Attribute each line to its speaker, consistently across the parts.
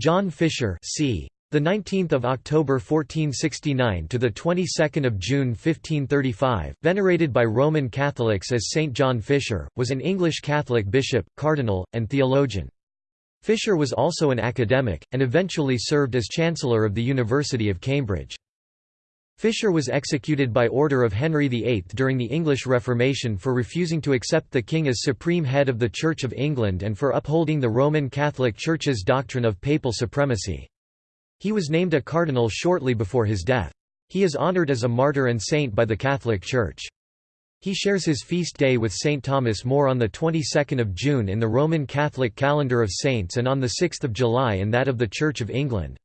Speaker 1: John Fisher c. The 19th of October 1469 to the 22nd of June 1535, venerated by Roman Catholics as Saint John Fisher, was an English Catholic bishop, cardinal, and theologian. Fisher was also an academic, and eventually served as Chancellor of the University of Cambridge. Fisher was executed by order of Henry VIII during the English Reformation for refusing to accept the king as supreme head of the Church of England and for upholding the Roman Catholic Church's doctrine of papal supremacy. He was named a cardinal shortly before his death. He is honored as a martyr and saint by the Catholic Church. He shares his feast day with St. Thomas More on the 22nd of June in the Roman Catholic calendar of saints and on the 6th of July in that of the Church of England.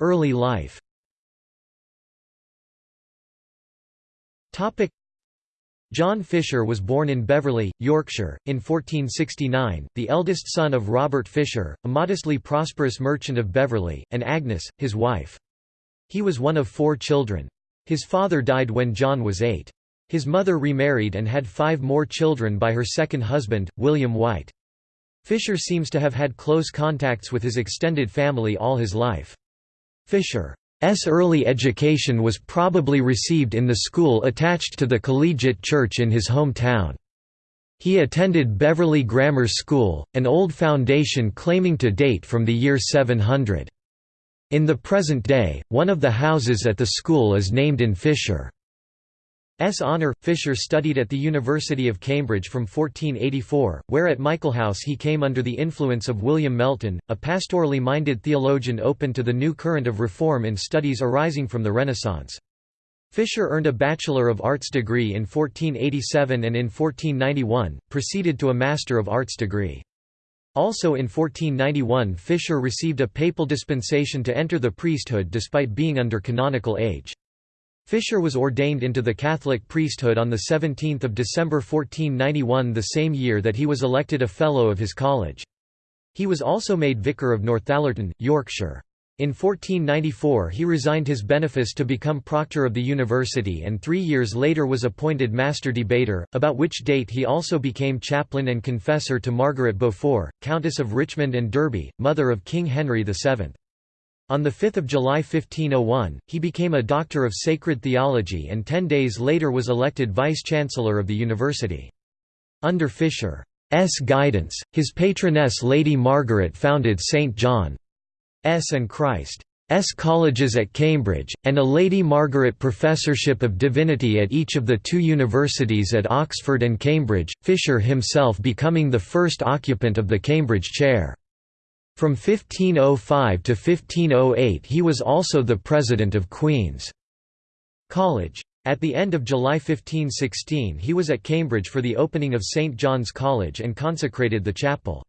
Speaker 1: Early life John Fisher was born in Beverley, Yorkshire, in 1469, the eldest son of Robert Fisher, a modestly prosperous merchant of Beverley, and Agnes, his wife. He was one of four children. His father died when John was eight. His mother remarried and had five more children by her second husband, William White. Fisher seems to have had close contacts with his extended family all his life. Fisher's early education was probably received in the school attached to the collegiate church in his hometown. He attended Beverley Grammar School, an old foundation claiming to date from the year 700. In the present day, one of the houses at the school is named in Fisher. S. Honour, Fisher studied at the University of Cambridge from 1484, where at Michaelhouse he came under the influence of William Melton, a pastorally minded theologian open to the new current of reform in studies arising from the Renaissance. Fisher earned a Bachelor of Arts degree in 1487 and in 1491, proceeded to a Master of Arts degree. Also in 1491 Fisher received a papal dispensation to enter the priesthood despite being under canonical age. Fisher was ordained into the Catholic priesthood on 17 December 1491 the same year that he was elected a Fellow of his college. He was also made Vicar of Northallerton, Yorkshire. In 1494 he resigned his benefice to become proctor of the university and three years later was appointed master debater, about which date he also became chaplain and confessor to Margaret Beaufort, Countess of Richmond and Derby, mother of King Henry VII. On 5 July 1501, he became a Doctor of Sacred Theology and ten days later was elected Vice-Chancellor of the university. Under Fisher's guidance, his patroness Lady Margaret founded St. John's and Christ's colleges at Cambridge, and a Lady Margaret Professorship of Divinity at each of the two universities at Oxford and Cambridge, Fisher himself becoming the first occupant of the Cambridge chair. From 1505 to 1508 he was also the president of Queen's College. At the end of July 1516 he was at Cambridge for the opening of St. John's College and consecrated the chapel.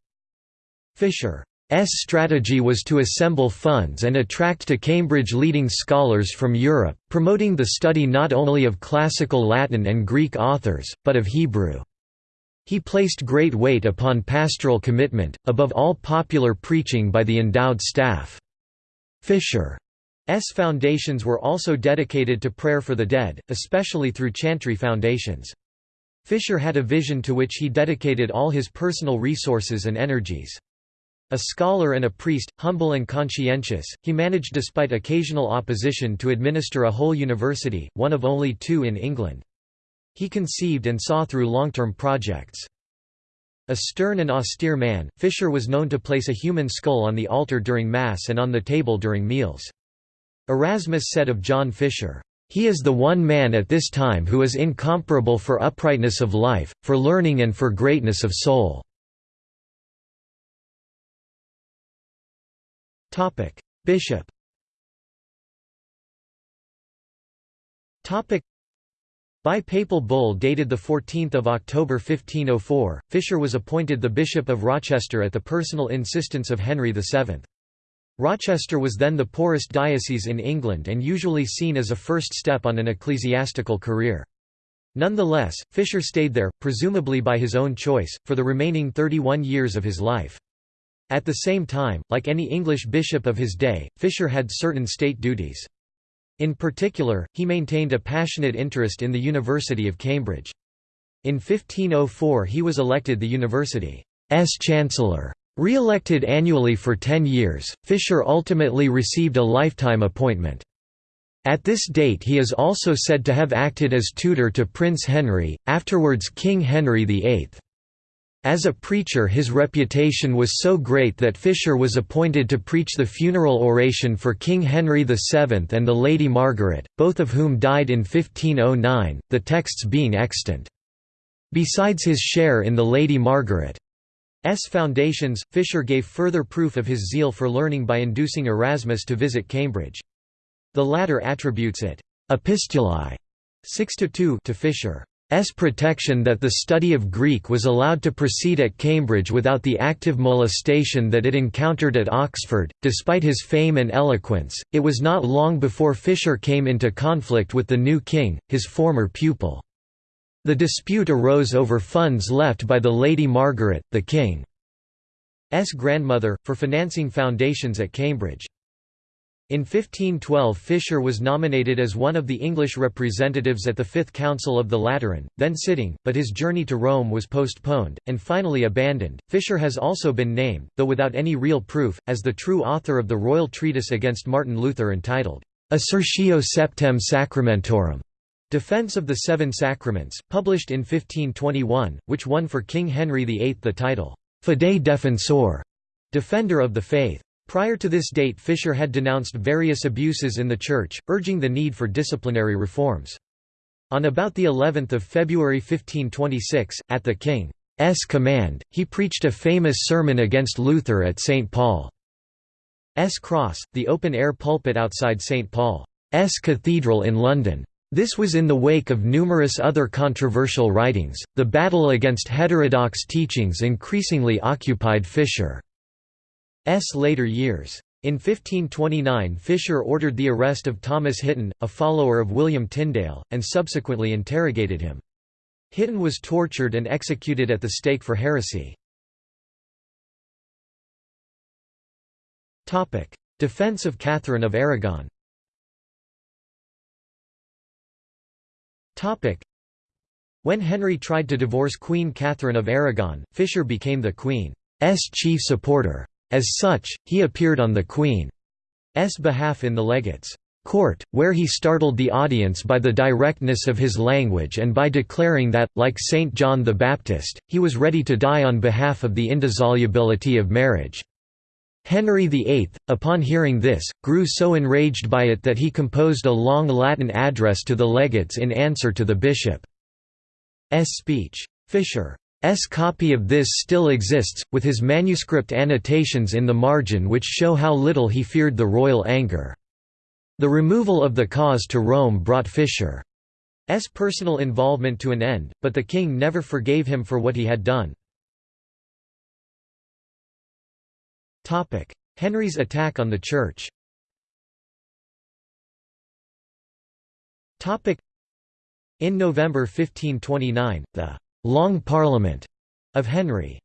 Speaker 1: Fisher's strategy was to assemble funds and attract to Cambridge leading scholars from Europe, promoting the study not only of classical Latin and Greek authors, but of Hebrew. He placed great weight upon pastoral commitment, above all popular preaching by the endowed staff. Fisher's foundations were also dedicated to prayer for the dead, especially through chantry foundations. Fisher had a vision to which he dedicated all his personal resources and energies. A scholar and a priest, humble and conscientious, he managed despite occasional opposition to administer a whole university, one of only two in England. He conceived and saw through long-term projects. A stern and austere man, Fisher was known to place a human skull on the altar during Mass and on the table during meals. Erasmus said of John Fisher, "...he is the one man at this time who is incomparable for uprightness of life, for learning and for greatness of soul." Bishop by papal bull dated 14 October 1504, Fisher was appointed the Bishop of Rochester at the personal insistence of Henry VII. Rochester was then the poorest diocese in England and usually seen as a first step on an ecclesiastical career. Nonetheless, Fisher stayed there, presumably by his own choice, for the remaining 31 years of his life. At the same time, like any English bishop of his day, Fisher had certain state duties. In particular, he maintained a passionate interest in the University of Cambridge. In 1504 he was elected the university's chancellor. Re-elected annually for ten years, Fisher ultimately received a lifetime appointment. At this date he is also said to have acted as tutor to Prince Henry, afterwards King Henry VIII. As a preacher his reputation was so great that Fisher was appointed to preach the funeral oration for King Henry VII and the Lady Margaret, both of whom died in 1509, the texts being extant. Besides his share in the Lady Margaret's foundations, Fisher gave further proof of his zeal for learning by inducing Erasmus to visit Cambridge. The latter attributes it epistulae 6 to Fisher. Protection that the study of Greek was allowed to proceed at Cambridge without the active molestation that it encountered at Oxford. Despite his fame and eloquence, it was not long before Fisher came into conflict with the new king, his former pupil. The dispute arose over funds left by the Lady Margaret, the king's grandmother, for financing foundations at Cambridge. In 1512 Fisher was nominated as one of the English representatives at the Fifth Council of the Lateran, then sitting, but his journey to Rome was postponed, and finally abandoned. Fisher has also been named, though without any real proof, as the true author of the royal treatise against Martin Luther entitled, Assertio Septem Sacramentorum, Defense of the Seven Sacraments, published in 1521, which won for King Henry VIII the title, Fidei Defensor, Defender of the Faith. Prior to this date Fisher had denounced various abuses in the Church, urging the need for disciplinary reforms. On about the 11th of February 1526, at the King's command, he preached a famous sermon against Luther at St. Paul's Cross, the open-air pulpit outside St. Paul's Cathedral in London. This was in the wake of numerous other controversial writings. The battle against heterodox teachings increasingly occupied Fisher. S. later years. In 1529 Fisher ordered the arrest of Thomas Hitton, a follower of William Tyndale, and subsequently interrogated him. Hitton was tortured and executed at the stake for heresy. Defense of Catherine of Aragon When Henry tried to divorce Queen Catherine of Aragon, Fisher became the Queen's chief supporter. As such, he appeared on the Queen's behalf in the legate's court, where he startled the audience by the directness of his language and by declaring that, like Saint John the Baptist, he was ready to die on behalf of the indissolubility of marriage. Henry VIII, upon hearing this, grew so enraged by it that he composed a long Latin address to the legates in answer to the bishop's speech. Fisher S copy of this still exists, with his manuscript annotations in the margin which show how little he feared the royal anger. The removal of the cause to Rome brought Fisher's personal involvement to an end, but the king never forgave him for what he had done. Henry's attack on the Church In November 1529, the Long Parliament of Henry's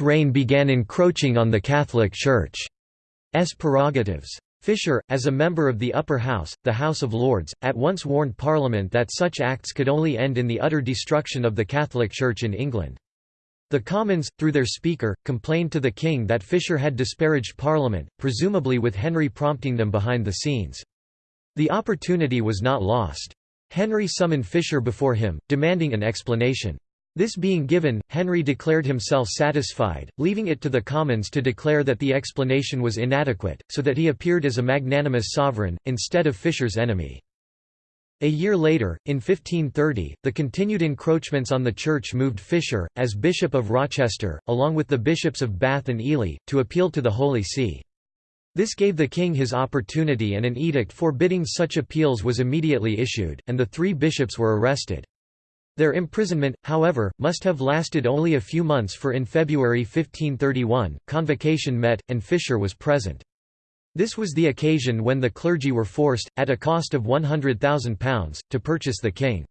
Speaker 1: reign began encroaching on the Catholic Church's prerogatives. Fisher, as a member of the Upper House, the House of Lords, at once warned Parliament that such acts could only end in the utter destruction of the Catholic Church in England. The Commons, through their Speaker, complained to the King that Fisher had disparaged Parliament, presumably with Henry prompting them behind the scenes. The opportunity was not lost. Henry summoned Fisher before him, demanding an explanation. This being given, Henry declared himself satisfied, leaving it to the Commons to declare that the explanation was inadequate, so that he appeared as a magnanimous sovereign, instead of Fisher's enemy. A year later, in 1530, the continued encroachments on the Church moved Fisher, as Bishop of Rochester, along with the bishops of Bath and Ely, to appeal to the Holy See. This gave the king his opportunity and an edict forbidding such appeals was immediately issued, and the three bishops were arrested. Their imprisonment, however, must have lasted only a few months for in February 1531, convocation met, and Fisher was present. This was the occasion when the clergy were forced, at a cost of £100,000, to purchase the king's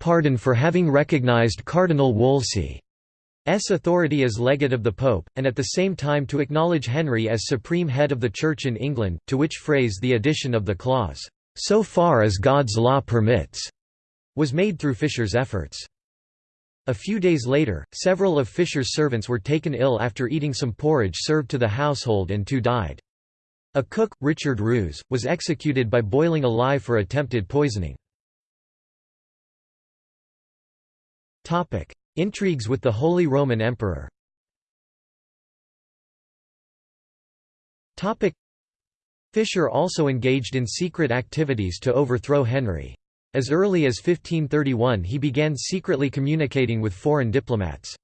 Speaker 1: pardon for having recognised Cardinal Wolsey's authority as legate of the Pope, and at the same time to acknowledge Henry as supreme head of the Church in England, to which phrase the addition of the clause, "'so far as God's law permits' was made through Fisher's efforts. A few days later, several of Fisher's servants were taken ill after eating some porridge served to the household and two died. A cook, Richard Roose, was executed by boiling alive for attempted poisoning. Intrigues with the Holy Roman Emperor Fisher also engaged in secret activities to overthrow Henry. As early as 1531 he began secretly communicating with foreign diplomats.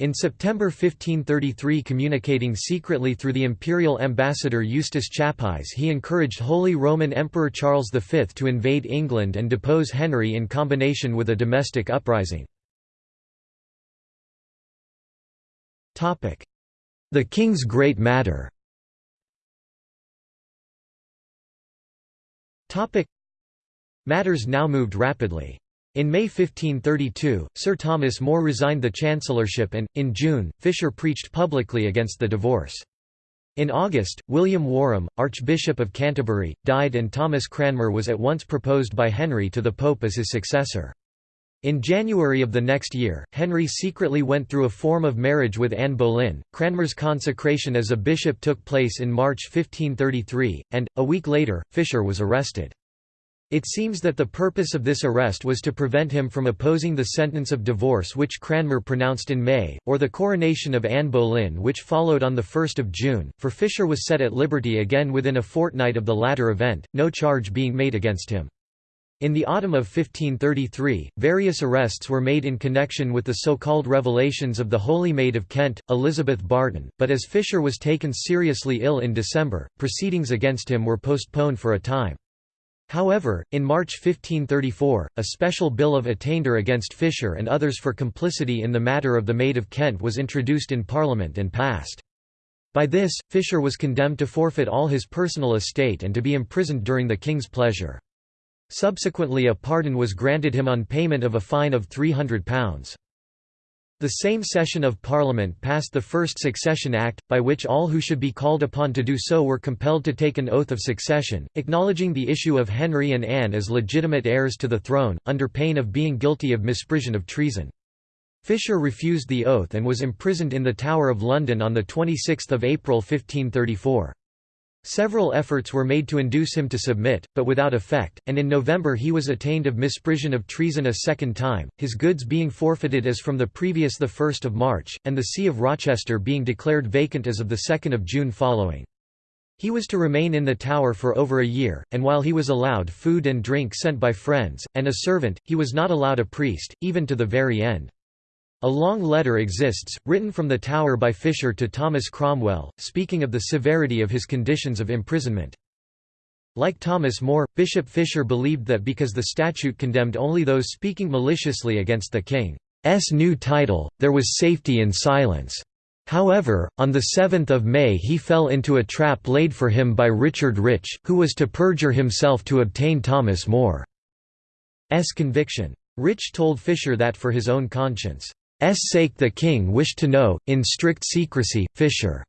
Speaker 1: In September 1533 communicating secretly through the imperial ambassador Eustace Chapuys he encouraged Holy Roman Emperor Charles V to invade England and depose Henry in combination with a domestic uprising. The King's Great Matter Matters now moved rapidly. In May 1532, Sir Thomas More resigned the chancellorship and, in June, Fisher preached publicly against the divorce. In August, William Warham, Archbishop of Canterbury, died and Thomas Cranmer was at once proposed by Henry to the Pope as his successor. In January of the next year, Henry secretly went through a form of marriage with Anne Boleyn. Cranmer's consecration as a bishop took place in March 1533, and, a week later, Fisher was arrested. It seems that the purpose of this arrest was to prevent him from opposing the sentence of divorce which Cranmer pronounced in May, or the coronation of Anne Boleyn which followed on 1 June, for Fisher was set at liberty again within a fortnight of the latter event, no charge being made against him. In the autumn of 1533, various arrests were made in connection with the so-called revelations of the Holy Maid of Kent, Elizabeth Barton, but as Fisher was taken seriously ill in December, proceedings against him were postponed for a time. However, in March 1534, a special bill of attainder against Fisher and others for complicity in the matter of the Maid of Kent was introduced in Parliament and passed. By this, Fisher was condemned to forfeit all his personal estate and to be imprisoned during the king's pleasure. Subsequently a pardon was granted him on payment of a fine of £300. The same session of Parliament passed the First Succession Act, by which all who should be called upon to do so were compelled to take an oath of succession, acknowledging the issue of Henry and Anne as legitimate heirs to the throne, under pain of being guilty of misprision of treason. Fisher refused the oath and was imprisoned in the Tower of London on 26 April 1534. Several efforts were made to induce him to submit, but without effect, and in November he was attainted of misprision of treason a second time, his goods being forfeited as from the previous 1 March, and the See of Rochester being declared vacant as of 2 June following. He was to remain in the tower for over a year, and while he was allowed food and drink sent by friends, and a servant, he was not allowed a priest, even to the very end. A long letter exists, written from the Tower by Fisher to Thomas Cromwell, speaking of the severity of his conditions of imprisonment. Like Thomas More, Bishop Fisher believed that because the statute condemned only those speaking maliciously against the king's new title, there was safety in silence. However, on 7 May he fell into a trap laid for him by Richard Rich, who was to perjure himself to obtain Thomas More's conviction. Rich told Fisher that for his own conscience, sake the king wished to know, in strict secrecy, Fisher's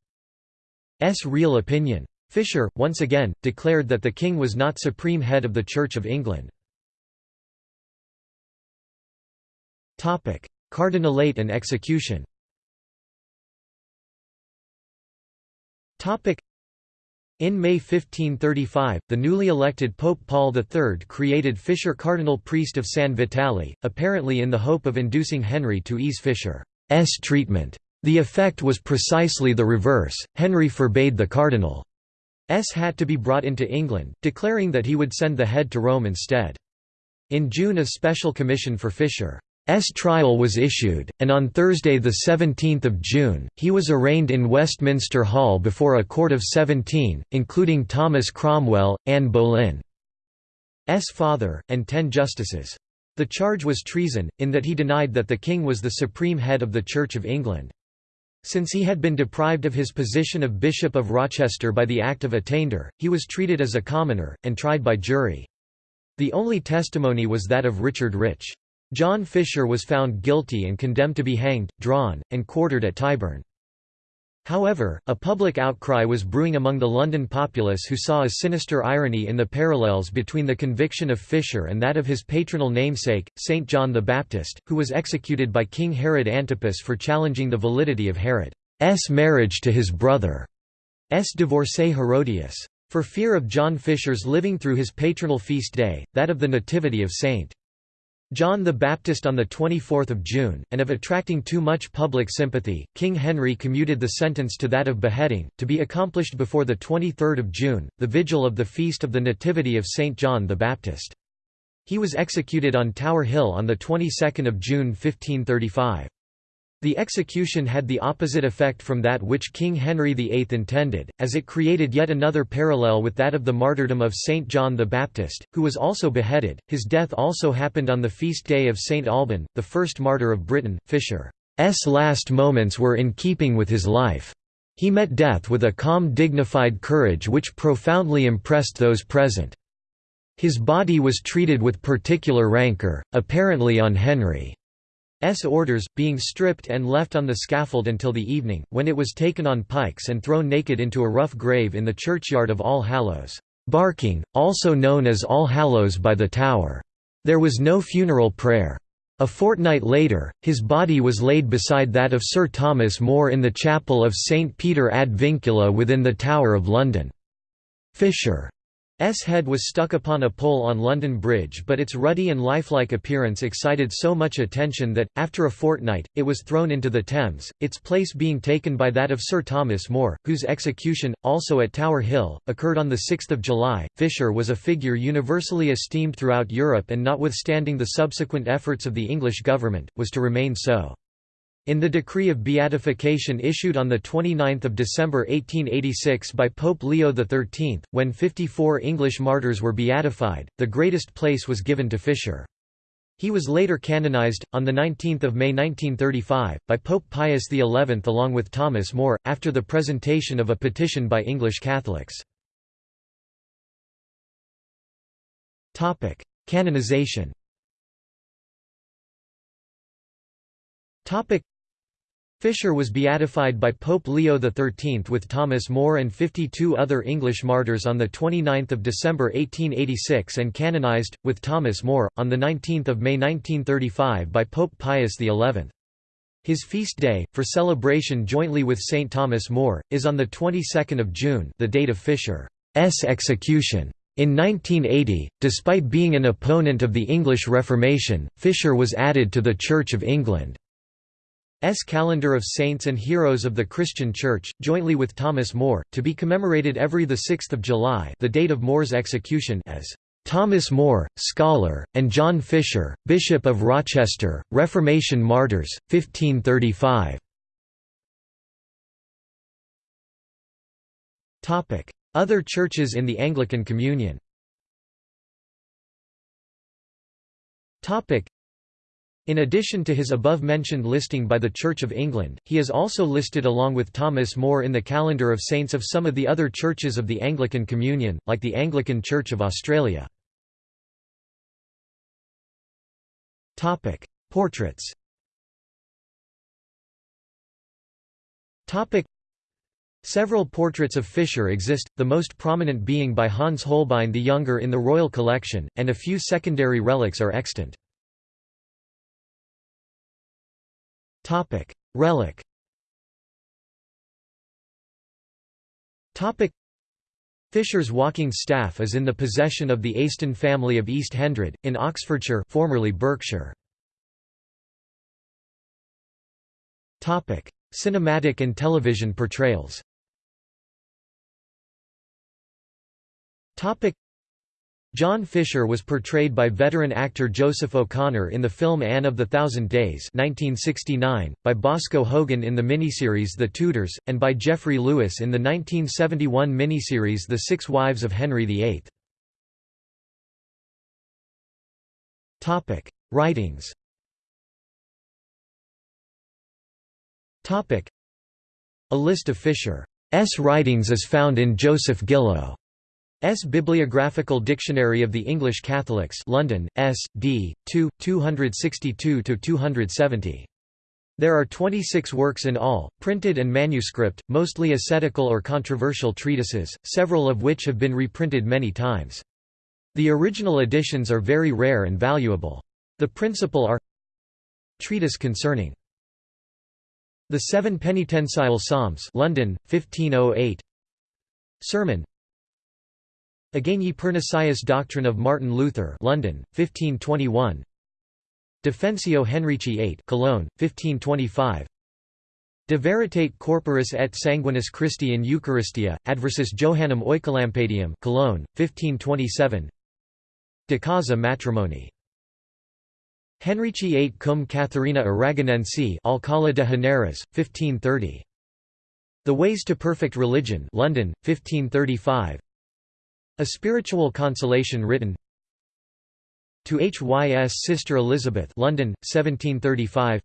Speaker 1: real opinion. Fisher, once again, declared that the king was not supreme head of the Church of England. Cardinalate and execution in May 1535, the newly elected Pope Paul III created Fisher cardinal priest of San Vitale, apparently in the hope of inducing Henry to ease Fisher's treatment. The effect was precisely the reverse, Henry forbade the cardinal's hat to be brought into England, declaring that he would send the head to Rome instead. In June a special commission for Fisher trial was issued, and on Thursday 17 June, he was arraigned in Westminster Hall before a court of 17, including Thomas Cromwell, Anne Boleyn's father, and ten justices. The charge was treason, in that he denied that the king was the supreme head of the Church of England. Since he had been deprived of his position of Bishop of Rochester by the Act of Attainder, he was treated as a commoner, and tried by jury. The only testimony was that of Richard Rich. John Fisher was found guilty and condemned to be hanged, drawn, and quartered at Tyburn. However, a public outcry was brewing among the London populace who saw a sinister irony in the parallels between the conviction of Fisher and that of his patronal namesake, St. John the Baptist, who was executed by King Herod Antipas for challenging the validity of Herod's marriage to his brother's divorcee Herodias. For fear of John Fisher's living through his patronal feast day, that of the Nativity of St. John the Baptist on 24 June, and of attracting too much public sympathy, King Henry commuted the sentence to that of beheading, to be accomplished before 23 June, the vigil of the Feast of the Nativity of St. John the Baptist. He was executed on Tower Hill on the 22nd of June 1535. The execution had the opposite effect from that which King Henry VIII intended, as it created yet another parallel with that of the martyrdom of St. John the Baptist, who was also beheaded. His death also happened on the feast day of St. Alban, the first martyr of Britain. Fisher's last moments were in keeping with his life. He met death with a calm dignified courage which profoundly impressed those present. His body was treated with particular rancour, apparently on Henry. S orders, being stripped and left on the scaffold until the evening, when it was taken on pikes and thrown naked into a rough grave in the churchyard of All Hallows, Barking, also known as All Hallows by the Tower. There was no funeral prayer. A fortnight later, his body was laid beside that of Sir Thomas More in the chapel of St Peter ad Vincula within the Tower of London. Fisher S head was stuck upon a pole on London Bridge but its ruddy and lifelike appearance excited so much attention that, after a fortnight, it was thrown into the Thames, its place being taken by that of Sir Thomas More, whose execution, also at Tower Hill, occurred on 6 July. Fisher was a figure universally esteemed throughout Europe and notwithstanding the subsequent efforts of the English government, was to remain so. In the decree of beatification issued on 29 December 1886 by Pope Leo XIII, when 54 English martyrs were beatified, the greatest place was given to Fisher. He was later canonized, on 19 May 1935, by Pope Pius XI along with Thomas More, after the presentation of a petition by English Catholics. Canonization Fisher was beatified by Pope Leo XIII with Thomas More and 52 other English martyrs on 29 December 1886 and canonized, with Thomas More, on 19 May 1935 by Pope Pius XI. His feast day, for celebration jointly with St. Thomas More, is on the 22nd of June the date of Fisher's execution. In 1980, despite being an opponent of the English Reformation, Fisher was added to the Church of England. S calendar of saints and heroes of the Christian Church, jointly with Thomas More, to be commemorated every 6 July the date of More's execution as Thomas More, scholar, and John Fisher, Bishop of Rochester, Reformation Martyrs, 1535. Other churches in the Anglican Communion in addition to his above-mentioned listing by the Church of England, he is also listed along with Thomas More in the calendar of saints of some of the other churches of the Anglican Communion, like the Anglican Church of Australia. Portraits Several portraits of Fisher exist, the most prominent being by Hans Holbein the Younger in the Royal Collection, and a few secondary relics are extant. Topic: Relic. Topic: Fisher's walking staff is in the possession of the Aston family of East Hendred, in Oxfordshire formerly Berkshire. Topic: Cinematic and television portrayals. Topic: John Fisher was portrayed by veteran actor Joseph O'Conor in the film Anne of the Thousand Days 1969, by Bosco Hogan in the miniseries The Tudors, and by Jeffrey Lewis in the 1971 miniseries The Six Wives of Henry VIII. Writings A list of Fisher's writings is found in Joseph Gillow S. Bibliographical Dictionary of the English Catholics London, S. D. 2, 262–270. There are 26 works in all, printed and manuscript, mostly ascetical or controversial treatises, several of which have been reprinted many times. The original editions are very rare and valuable. The principal are Treatise concerning the Seven Penitential Psalms London, 1508 Sermon Against Pernicious Doctrine of Martin Luther London, 1521 Defensio Henrici VIII Cologne, 1525 De veritate corporis et sanguinis Christi in Eucharistia, adversus Johannum Oecolampadium Cologne, 1527 De causa matrimoni. Henrici VIII cum Catharina Aragonensi Alcala de Henares, 1530. The Ways to Perfect Religion London, 1535 A Spiritual Consolation written To Hys Sister Elizabeth London, 1735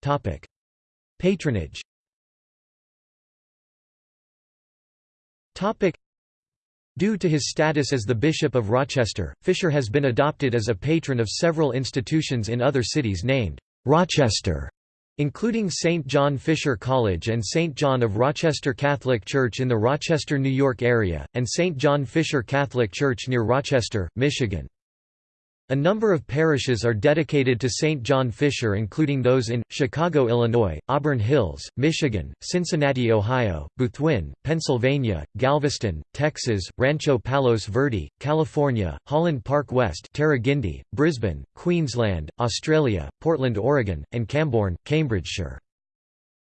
Speaker 1: Topic. Patronage Topic. Due to his status as the Bishop of Rochester, Fisher has been adopted as a patron of several institutions in other cities named Rochester, including St. John Fisher College and St. John of Rochester Catholic Church in the Rochester, New York area, and St. John Fisher Catholic Church near Rochester, Michigan. A number of parishes are dedicated to St. John Fisher including those in, Chicago, Illinois, Auburn Hills, Michigan, Cincinnati, Ohio, Bethune, Pennsylvania, Galveston, Texas, Rancho Palos Verde, California, Holland Park West Tarragindi, Brisbane, Queensland, Australia, Portland, Oregon, and Cambourne, Cambridgeshire.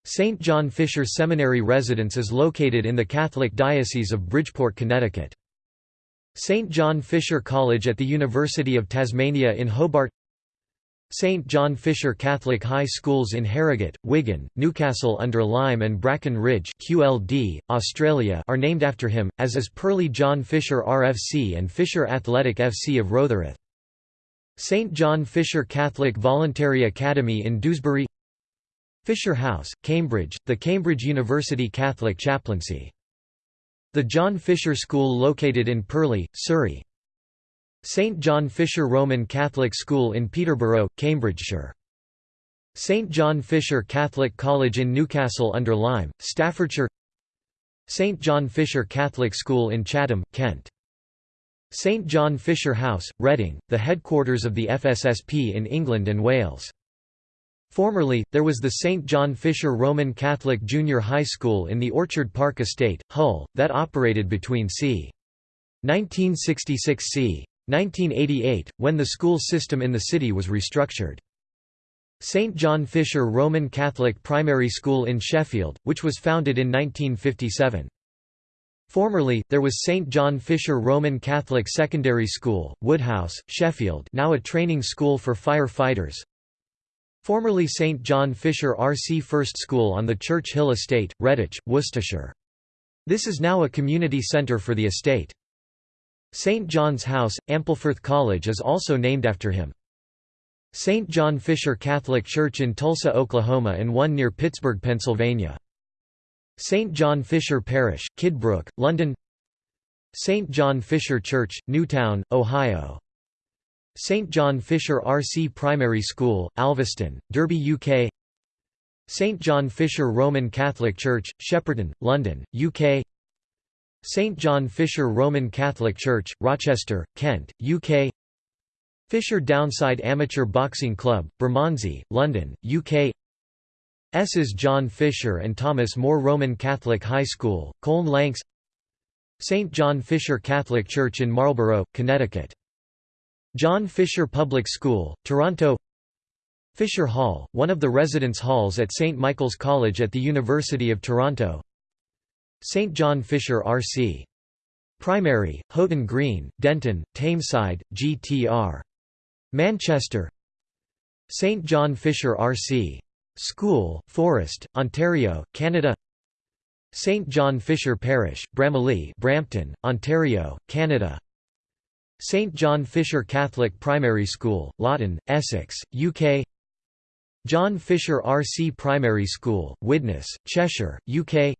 Speaker 1: St. John Fisher Seminary residence is located in the Catholic Diocese of Bridgeport, Connecticut. St. John Fisher College at the University of Tasmania in Hobart St. John Fisher Catholic High Schools in Harrogate, Wigan, Newcastle under Lyme and Bracken Ridge QLD, Australia are named after him, as is Purley John Fisher RFC and Fisher Athletic FC of Rotherhithe. St. John Fisher Catholic Voluntary Academy in Dewsbury Fisher House, Cambridge, the Cambridge University Catholic Chaplaincy the John Fisher School located in Purley, Surrey. St. John Fisher Roman Catholic School in Peterborough, Cambridgeshire. St. John Fisher Catholic College in Newcastle under Lyme, Staffordshire St. John Fisher Catholic School in Chatham, Kent. St. John Fisher House, Reading, the headquarters of the FSSP in England and Wales. Formerly, there was the St. John Fisher Roman Catholic Junior High School in the Orchard Park Estate, Hull, that operated between c. 1966 c. 1988, when the school system in the city was restructured. St. John Fisher Roman Catholic Primary School in Sheffield, which was founded in 1957. Formerly, there was St. John Fisher Roman Catholic Secondary School, Woodhouse, Sheffield now a training school for fire fighters, Formerly St John Fisher RC First School on the Church Hill Estate, Redditch, Worcestershire. This is now a community centre for the estate. St John's House, Ampleforth College is also named after him. St. John Fisher Catholic Church in Tulsa, Oklahoma and one near Pittsburgh, Pennsylvania. St. John Fisher Parish, Kidbrooke, London St. John Fisher Church, Newtown, Ohio St John Fisher RC Primary School, Alvaston, Derby UK St John Fisher Roman Catholic Church, Shepperton, London, UK St John Fisher Roman Catholic Church, Rochester, Kent, UK Fisher Downside Amateur Boxing Club, Bermondsey, London, UK S's John Fisher and Thomas More Roman Catholic High School, Colne Lancs. St John Fisher Catholic Church in Marlborough, Connecticut John Fisher Public School, Toronto Fisher Hall, one of the residence halls at St. Michael's College at the University of Toronto St. John Fisher RC. Primary, Haughton Green, Denton, Tameside, GTR. Manchester St. John Fisher RC. School, Forest, Ontario, Canada St. John Fisher Parish, Bramalea Brampton, Ontario, Canada St John Fisher Catholic Primary School, Loughton, Essex, UK John Fisher RC Primary School, Widnes, Cheshire, UK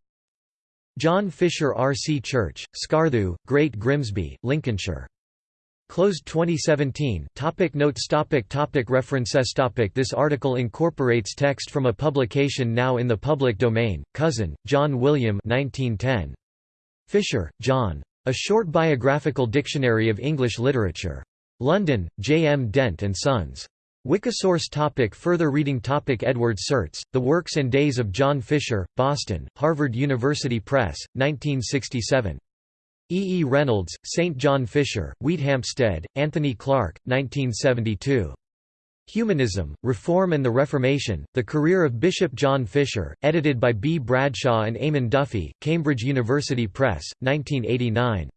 Speaker 1: John Fisher RC Church, Scartho, Great Grimsby, Lincolnshire. Closed 2017 topic Notes. Topic topic. References. Topic. This article incorporates text from a publication now in the public domain, Cousin, John William 1910. Fisher, John. A Short Biographical Dictionary of English Literature. London, J. M. Dent and Sons. Wikisource topic Further reading topic Edward Surtz, The Works and Days of John Fisher, Boston, Harvard University Press, 1967. E. E. Reynolds, St. John Fisher, Wheathampstead, Anthony Clark, 1972. Humanism, Reform and the Reformation, The Career of Bishop John Fisher, edited by B. Bradshaw and Eamon Duffy, Cambridge University Press, 1989.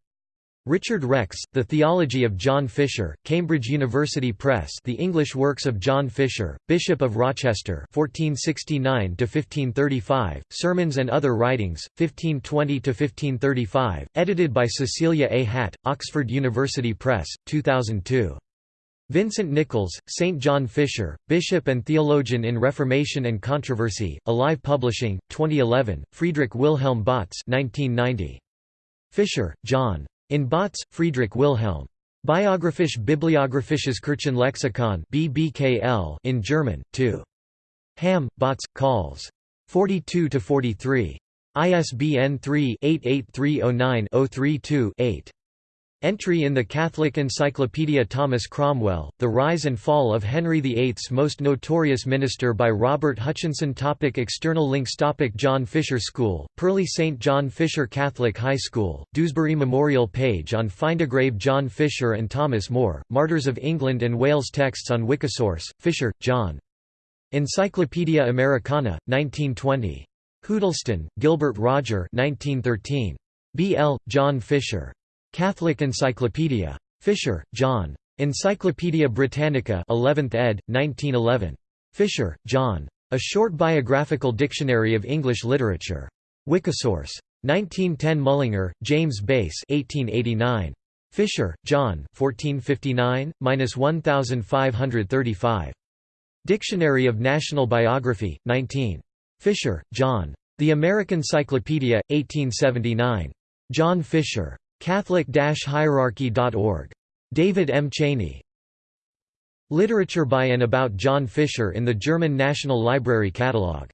Speaker 1: Richard Rex, The Theology of John Fisher, Cambridge University Press The English Works of John Fisher, Bishop of Rochester 1469–1535, Sermons and Other Writings, 1520–1535, edited by Cecilia A. Hatt, Oxford University Press, 2002. Vincent Nichols, St. John Fisher, Bishop and Theologian in Reformation and Controversy, Alive Publishing, 2011, Friedrich Wilhelm Bautz 1990. Fisher, John. In Bautz, Friedrich Wilhelm. Biographisch Bibliographisches Kirchenlexikon BBKL in German, 2. Hamm, Bautz, Calls. 42–43. ISBN 3-88309-032-8. Entry in the Catholic Encyclopedia Thomas Cromwell, The Rise and Fall of Henry VIII's Most Notorious Minister by Robert Hutchinson topic External links topic John Fisher School, Purley St. John Fisher Catholic High School, Dewsbury Memorial page on Findagrave John Fisher and Thomas More, Martyrs of England and Wales Texts on Wikisource, Fisher, John. Encyclopaedia Americana, 1920. Huddleston, Gilbert Roger 1913. B. L. John Fisher. Catholic Encyclopedia. Fisher, John. Encyclopædia Britannica 11th ed., 1911. Fisher, John. A Short Biographical Dictionary of English Literature. Wikisource. 1910 Mullinger, James Bass 1889. Fisher, John 1459–1535. Dictionary of National Biography, 19. Fisher, John. The American Cyclopedia, 1879. John Fisher. Catholic-hierarchy.org. David M. Cheney. Literature by and about John Fisher in the German National Library Catalogue